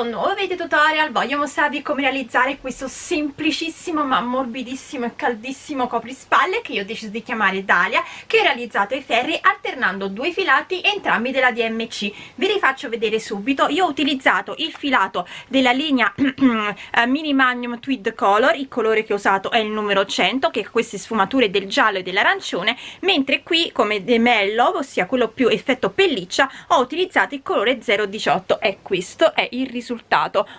questo nuovo video tutorial voglio mostrarvi come realizzare questo semplicissimo ma morbidissimo e caldissimo coprispalle che io ho deciso di chiamare Dalia che ho realizzato ai ferri alternando due filati entrambi della DMC vi rifaccio vedere subito. Io ho utilizzato il filato della linea eh, Mini Magnum Tweed Color il colore che ho usato è il numero 100 che ha queste sfumature del giallo e dell'arancione mentre qui come demello ossia quello più effetto pelliccia ho utilizzato il colore 018 è questo è il risultato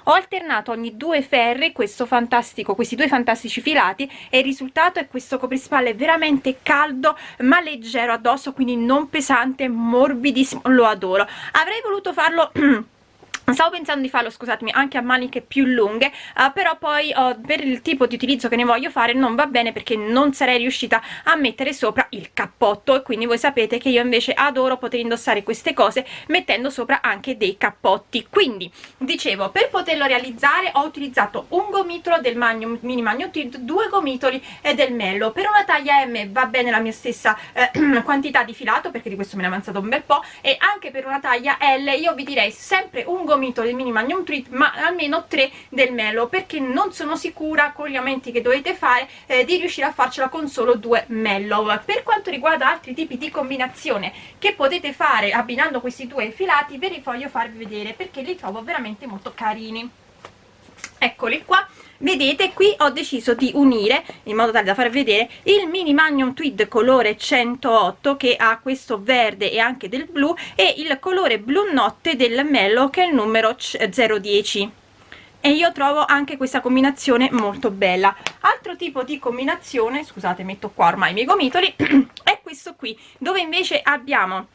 ho alternato ogni due ferri questo fantastico questi due fantastici filati e il risultato è questo coprispalle veramente caldo ma leggero addosso quindi non pesante morbidissimo lo adoro. Avrei voluto farlo stavo pensando di farlo scusatemi anche a maniche più lunghe uh, però poi uh, per il tipo di utilizzo che ne voglio fare non va bene perché non sarei riuscita a mettere sopra il cappotto. E quindi voi sapete che io invece adoro poter indossare queste cose mettendo sopra anche dei cappotti. Quindi dicevo per poterlo realizzare ho utilizzato un gomitolo del Magnum Mini Magnum Tilt due gomitoli e del Mello. Per una taglia M va bene la mia stessa eh, quantità di filato perché di questo me ne è avanzato un bel po' e anche per una taglia L io vi direi sempre un gomitolo gomito del mini magnum treat ma almeno tre del melo perché non sono sicura con gli aumenti che dovete fare eh, di riuscire a farcela con solo due mellow. Per quanto riguarda altri tipi di combinazione che potete fare abbinando questi due filati ve li voglio farvi vedere perché li trovo veramente molto carini eccoli qua. Vedete qui ho deciso di unire in modo tale da far vedere il mini magnum tweed colore 108 che ha questo verde e anche del blu e il colore blu notte del mello che è il numero 010 e io trovo anche questa combinazione molto bella. Altro tipo di combinazione scusate metto qua ormai i miei gomitoli è questo qui dove invece abbiamo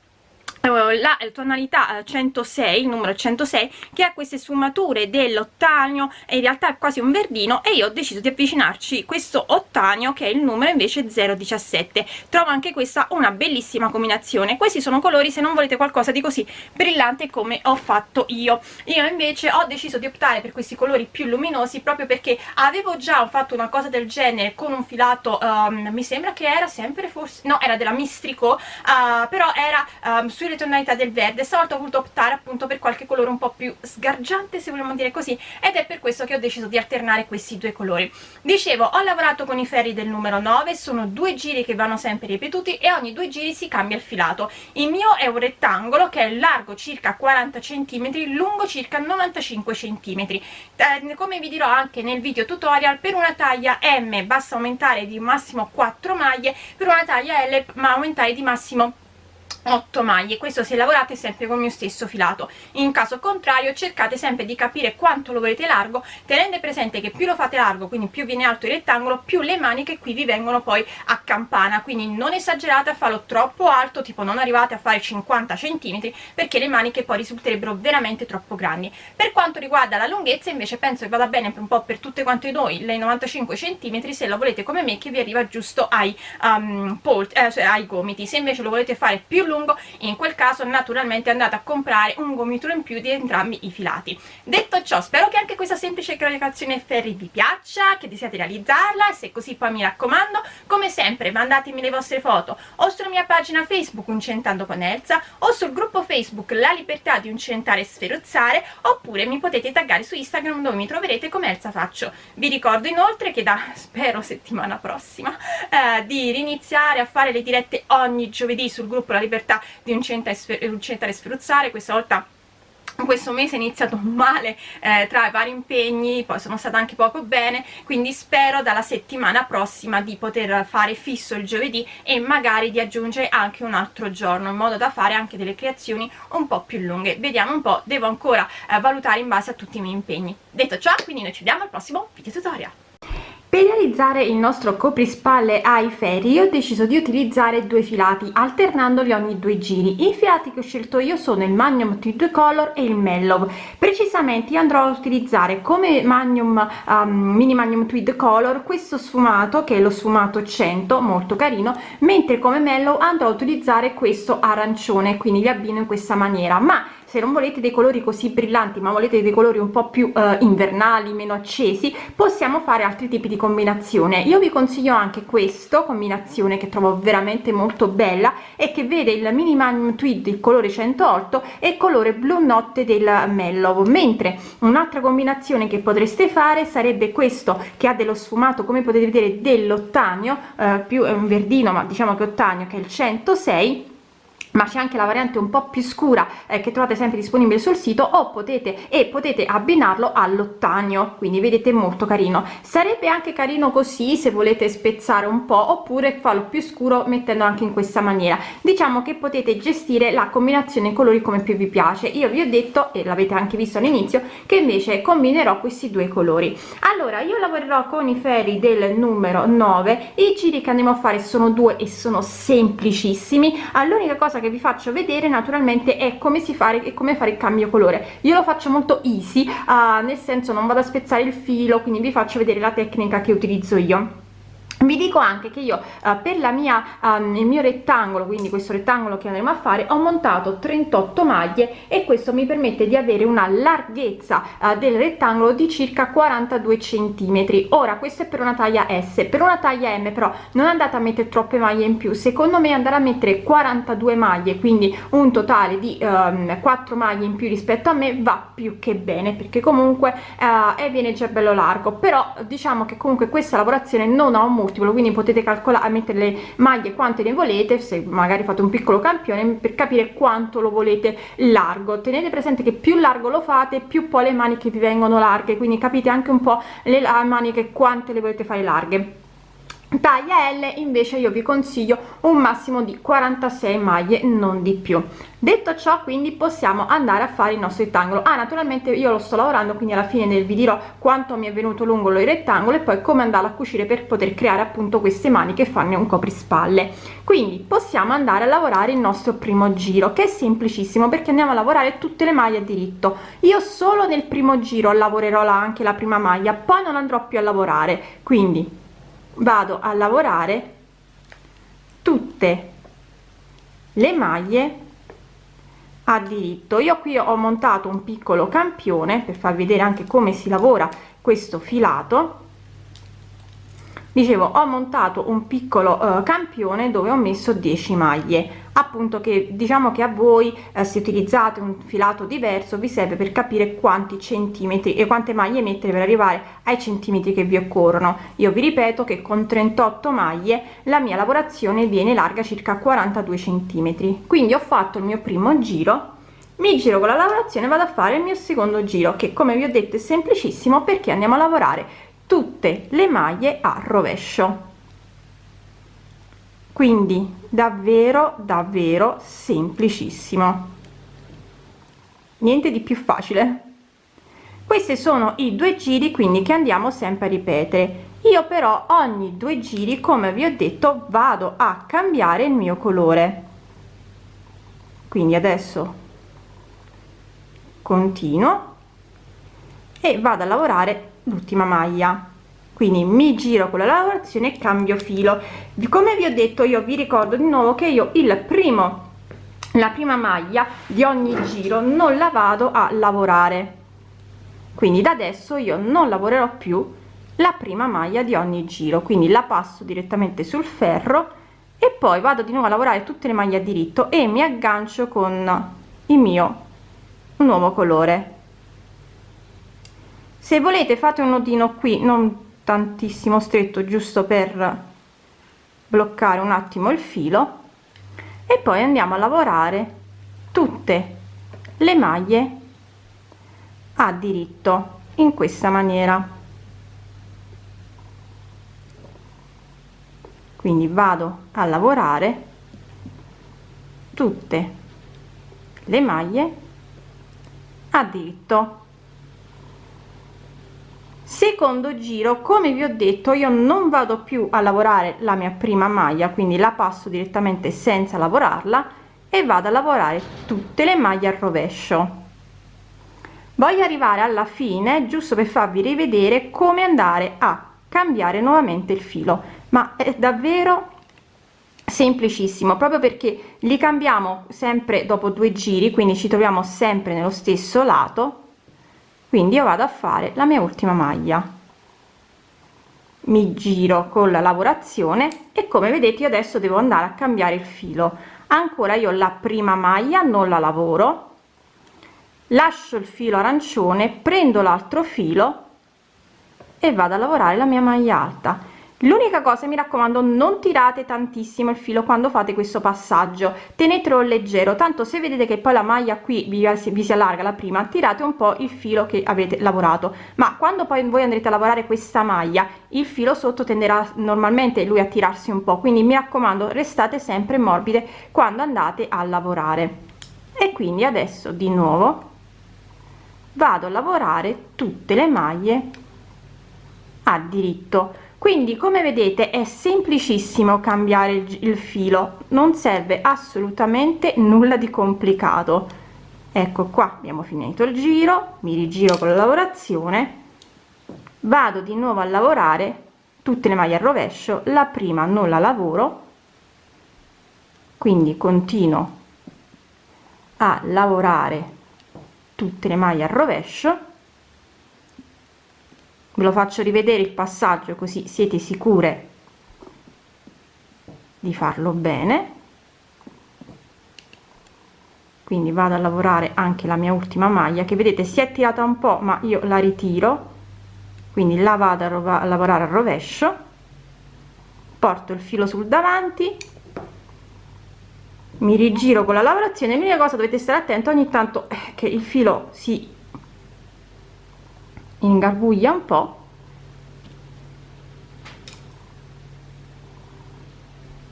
la tonalità 106 eh, il numero 106 che ha queste sfumature dell'ottanio in realtà è quasi un verdino e io ho deciso di avvicinarci questo ottanio che è il numero invece 017 trovo anche questa una bellissima combinazione. Questi sono colori se non volete qualcosa di così brillante come ho fatto io. Io invece ho deciso di optare per questi colori più luminosi proprio perché avevo già fatto una cosa del genere con un filato um, mi sembra che era sempre forse no era della mistrico uh, però era um, sulle le tonalità del verde. Stavolta ho voluto optare appunto per qualche colore un po' più sgargiante se vogliamo dire così ed è per questo che ho deciso di alternare questi due colori. Dicevo ho lavorato con i ferri del numero 9 sono due giri che vanno sempre ripetuti e ogni due giri si cambia il filato. Il mio è un rettangolo che è largo circa 40 cm lungo circa 95 cm eh, come vi dirò anche nel video tutorial per una taglia M basta aumentare di massimo 4 maglie per una taglia L ma aumentare di massimo 8 maglie. Questo se lavorate sempre con il mio stesso filato. In caso contrario cercate sempre di capire quanto lo volete largo tenendo presente che più lo fate largo quindi più viene alto il rettangolo più le maniche qui vi vengono poi a campana. Quindi non esagerate a farlo troppo alto tipo non arrivate a fare 50 cm perché le maniche poi risulterebbero veramente troppo grandi. Per quanto riguarda la lunghezza invece penso che vada bene un po' per tutte quante noi le 95 cm se la volete come me che vi arriva giusto ai, um, eh, cioè ai gomiti. Se invece lo volete fare più lungo lungo. In quel caso naturalmente andate a comprare un gomitolo in più di entrambi i filati. Detto ciò spero che anche questa semplice creazione ferri vi piaccia che desiate realizzarla. E se così poi mi raccomando come sempre mandatemi le vostre foto o sulla mia pagina facebook Uncentando con Elsa o sul gruppo facebook La Libertà di Uncentare e Sferuzzare oppure mi potete taggare su Instagram dove mi troverete come Elsa Faccio. Vi ricordo inoltre che da spero settimana prossima eh, di riniziare a fare le dirette ogni giovedì sul gruppo La Libertà libertà di un centro a sferuzzare questa volta questo mese è iniziato male eh, tra i vari impegni, poi sono stata anche poco bene, quindi spero dalla settimana prossima di poter fare fisso il giovedì e magari di aggiungere anche un altro giorno, in modo da fare anche delle creazioni un po' più lunghe. Vediamo un po', devo ancora eh, valutare in base a tutti i miei impegni. Detto ciò, quindi noi ci vediamo al prossimo video tutorial. Per realizzare il nostro coprispalle ai ferri ho deciso di utilizzare due filati alternandoli ogni due giri. I filati che ho scelto io sono il Magnum Tweed Color e il Mellow. Precisamente andrò a utilizzare come Magnum um, Mini Magnum Tweed Color questo sfumato che è lo sfumato 100 molto carino, mentre come Mellow andrò a utilizzare questo arancione, quindi li abbino in questa maniera. Ma se non volete dei colori così brillanti ma volete dei colori un po più eh, invernali meno accesi possiamo fare altri tipi di combinazione. Io vi consiglio anche questo combinazione che trovo veramente molto bella e che vede il mini magnum tweed il colore 108 e il colore blu notte del mellow mentre un'altra combinazione che potreste fare sarebbe questo che ha dello sfumato come potete vedere dell'ottanio eh, più è un verdino ma diciamo che ottanio che è il 106 ma c'è anche la variante un po più scura eh, che trovate sempre disponibile sul sito o potete e potete abbinarlo all'ottanio quindi vedete molto carino. Sarebbe anche carino così se volete spezzare un po oppure farlo più scuro mettendo anche in questa maniera. Diciamo che potete gestire la combinazione colori come più vi piace. Io vi ho detto e l'avete anche visto all'inizio che invece combinerò questi due colori. Allora io lavorerò con i ferri del numero 9 i giri che andiamo a fare sono due e sono semplicissimi. All'unica cosa che che vi faccio vedere naturalmente è come si fare e come fare il cambio colore. Io lo faccio molto easy uh, nel senso non vado a spezzare il filo quindi vi faccio vedere la tecnica che utilizzo io vi dico anche che io uh, per la mia um, il mio rettangolo quindi questo rettangolo che andremo a fare ho montato 38 maglie e questo mi permette di avere una larghezza uh, del rettangolo di circa 42 centimetri. Ora questo è per una taglia s. Per una taglia m però non andate a mettere troppe maglie in più. Secondo me andare a mettere 42 maglie quindi un totale di um, 4 maglie in più rispetto a me va più che bene perché comunque uh, viene già bello largo. Però diciamo che comunque questa lavorazione non ha un multiplo quindi potete calcolare mettere le maglie quante ne volete se magari fate un piccolo campione per capire quanto lo volete largo. Tenete presente che più largo lo fate più poi le maniche vi vengono larghe quindi capite anche un po le maniche quante le volete fare larghe taglia L invece io vi consiglio un massimo di 46 maglie non di più. Detto ciò quindi possiamo andare a fare il nostro rettangolo. Ah naturalmente io lo sto lavorando quindi alla fine vi dirò quanto mi è venuto lungo il rettangolo e poi come andarlo a cucire per poter creare appunto queste maniche e farne un coprispalle. Quindi possiamo andare a lavorare il nostro primo giro che è semplicissimo perché andiamo a lavorare tutte le maglie a diritto. Io solo nel primo giro lavorerò anche la prima maglia poi non andrò più a lavorare. Quindi vado a lavorare tutte le maglie a diritto. Io qui ho montato un piccolo campione per far vedere anche come si lavora questo filato. Dicevo ho montato un piccolo uh, campione dove ho messo 10 maglie appunto che diciamo che a voi eh, se utilizzate un filato diverso vi serve per capire quanti centimetri e quante maglie mettere per arrivare ai centimetri che vi occorrono. Io vi ripeto che con 38 maglie la mia lavorazione viene larga circa 42 centimetri. Quindi ho fatto il mio primo giro mi giro con la lavorazione vado a fare il mio secondo giro che come vi ho detto è semplicissimo perché andiamo a lavorare tutte le maglie a rovescio quindi davvero davvero semplicissimo. Niente di più facile. Questi sono i due giri quindi che andiamo sempre a ripetere. Io però ogni due giri come vi ho detto vado a cambiare il mio colore. Quindi adesso continuo e vado a lavorare l'ultima maglia quindi mi giro con la lavorazione e cambio filo. Come vi ho detto io vi ricordo di nuovo che io il primo la prima maglia di ogni giro non la vado a lavorare. Quindi da adesso io non lavorerò più la prima maglia di ogni giro. Quindi la passo direttamente sul ferro e poi vado di nuovo a lavorare tutte le maglie a diritto e mi aggancio con il mio nuovo colore. Se volete fate un nodino qui non tantissimo stretto giusto per bloccare un attimo il filo e poi andiamo a lavorare tutte le maglie a diritto in questa maniera. Quindi vado a lavorare tutte le maglie a diritto secondo giro come vi ho detto io non vado più a lavorare la mia prima maglia quindi la passo direttamente senza lavorarla e vado a lavorare tutte le maglie al rovescio. Voglio arrivare alla fine giusto per farvi rivedere come andare a cambiare nuovamente il filo ma è davvero semplicissimo proprio perché li cambiamo sempre dopo due giri quindi ci troviamo sempre nello stesso lato quindi io vado a fare la mia ultima maglia. Mi giro con la lavorazione e come vedete io adesso devo andare a cambiare il filo. Ancora io la prima maglia non la lavoro lascio il filo arancione prendo l'altro filo e vado a lavorare la mia maglia alta l'unica cosa mi raccomando non tirate tantissimo il filo quando fate questo passaggio. Tenetelo leggero tanto se vedete che poi la maglia qui vi, vi si allarga la prima tirate un po il filo che avete lavorato. Ma quando poi voi andrete a lavorare questa maglia il filo sotto tenderà normalmente lui a tirarsi un po. Quindi mi raccomando restate sempre morbide quando andate a lavorare. E quindi adesso di nuovo vado a lavorare tutte le maglie a diritto quindi come vedete è semplicissimo cambiare il, il filo. Non serve assolutamente nulla di complicato. Ecco qua abbiamo finito il giro mi rigiro con la lavorazione. Vado di nuovo a lavorare tutte le maglie al rovescio la prima non la lavoro. Quindi continuo a lavorare tutte le maglie al rovescio ve lo faccio rivedere il passaggio così siete sicure di farlo bene. Quindi vado a lavorare anche la mia ultima maglia che vedete si è tirata un po ma io la ritiro. Quindi la vado a, a lavorare al rovescio. Porto il filo sul davanti. Mi rigiro con la lavorazione. L'unica cosa dovete stare attento ogni tanto eh, che il filo si ingarbuglia un po.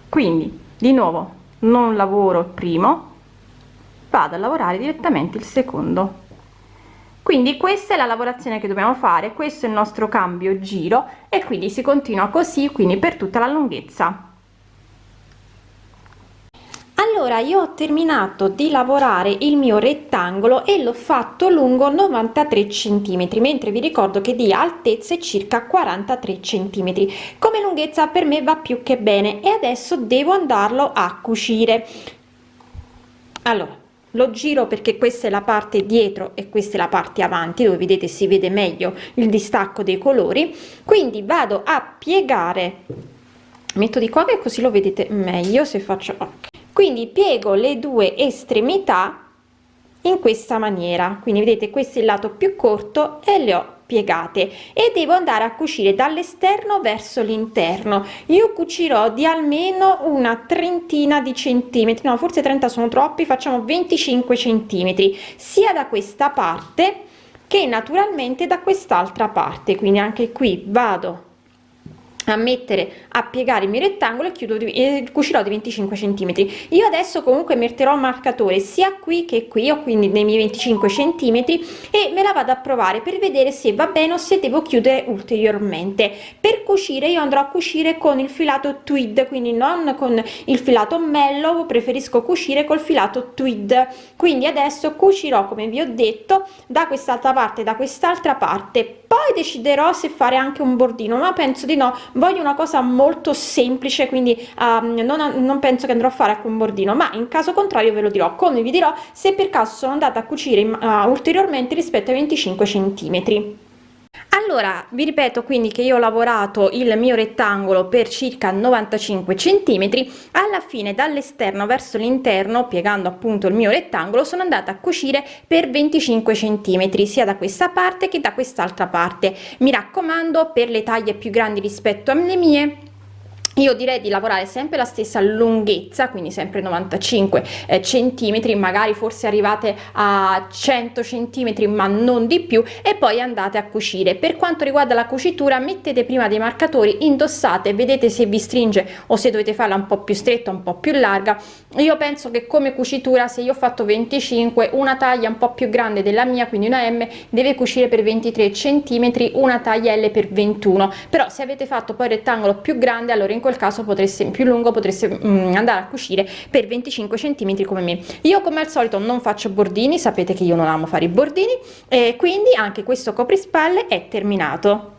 Quindi di nuovo non lavoro il primo vado a lavorare direttamente il secondo. Quindi questa è la lavorazione che dobbiamo fare questo è il nostro cambio giro e quindi si continua così quindi per tutta la lunghezza allora io ho terminato di lavorare il mio rettangolo e l'ho fatto lungo 93 centimetri mentre vi ricordo che di altezza è circa 43 centimetri. Come lunghezza per me va più che bene e adesso devo andarlo a cucire. Allora lo giro perché questa è la parte dietro e questa è la parte avanti dove vedete si vede meglio il distacco dei colori. Quindi vado a piegare. Metto di qua che così lo vedete meglio se faccio okay quindi piego le due estremità in questa maniera. Quindi vedete questo è il lato più corto e le ho piegate. E devo andare a cucire dall'esterno verso l'interno. Io cucirò di almeno una trentina di centimetri. No forse 30 sono troppi facciamo 25 centimetri. Sia da questa parte che naturalmente da quest'altra parte. Quindi anche qui vado a mettere a piegare il mio rettangolo e chiudo di, eh, cucirò di 25 centimetri. Io adesso comunque metterò marcatore sia qui che qui o quindi nei miei 25 centimetri e me la vado a provare per vedere se va bene o se devo chiudere ulteriormente. Per cucire io andrò a cucire con il filato tweed quindi non con il filato mello preferisco cucire col filato tweed. Quindi adesso cucirò come vi ho detto da quest'altra parte da quest'altra parte poi deciderò se fare anche un bordino ma penso di no. Voglio una cosa molto semplice quindi um, non, non penso che andrò a fare un bordino ma in caso contrario ve lo dirò come vi dirò se per caso sono andata a cucire uh, ulteriormente rispetto ai 25 centimetri allora vi ripeto quindi che io ho lavorato il mio rettangolo per circa 95 centimetri. Alla fine dall'esterno verso l'interno piegando appunto il mio rettangolo sono andata a cucire per 25 centimetri sia da questa parte che da quest'altra parte. Mi raccomando per le taglie più grandi rispetto alle mie io direi di lavorare sempre la stessa lunghezza quindi sempre 95 eh, centimetri magari forse arrivate a 100 centimetri ma non di più e poi andate a cucire. Per quanto riguarda la cucitura mettete prima dei marcatori indossate vedete se vi stringe o se dovete farla un po più stretta un po più larga. Io penso che come cucitura se io ho fatto 25 una taglia un po più grande della mia quindi una m deve cucire per 23 centimetri una taglia l per 21 però se avete fatto poi rettangolo più grande allora in quel caso potreste più lungo potreste mm, andare a cucire per 25 centimetri come me. Io come al solito non faccio bordini sapete che io non amo fare i bordini e quindi anche questo coprispalle è terminato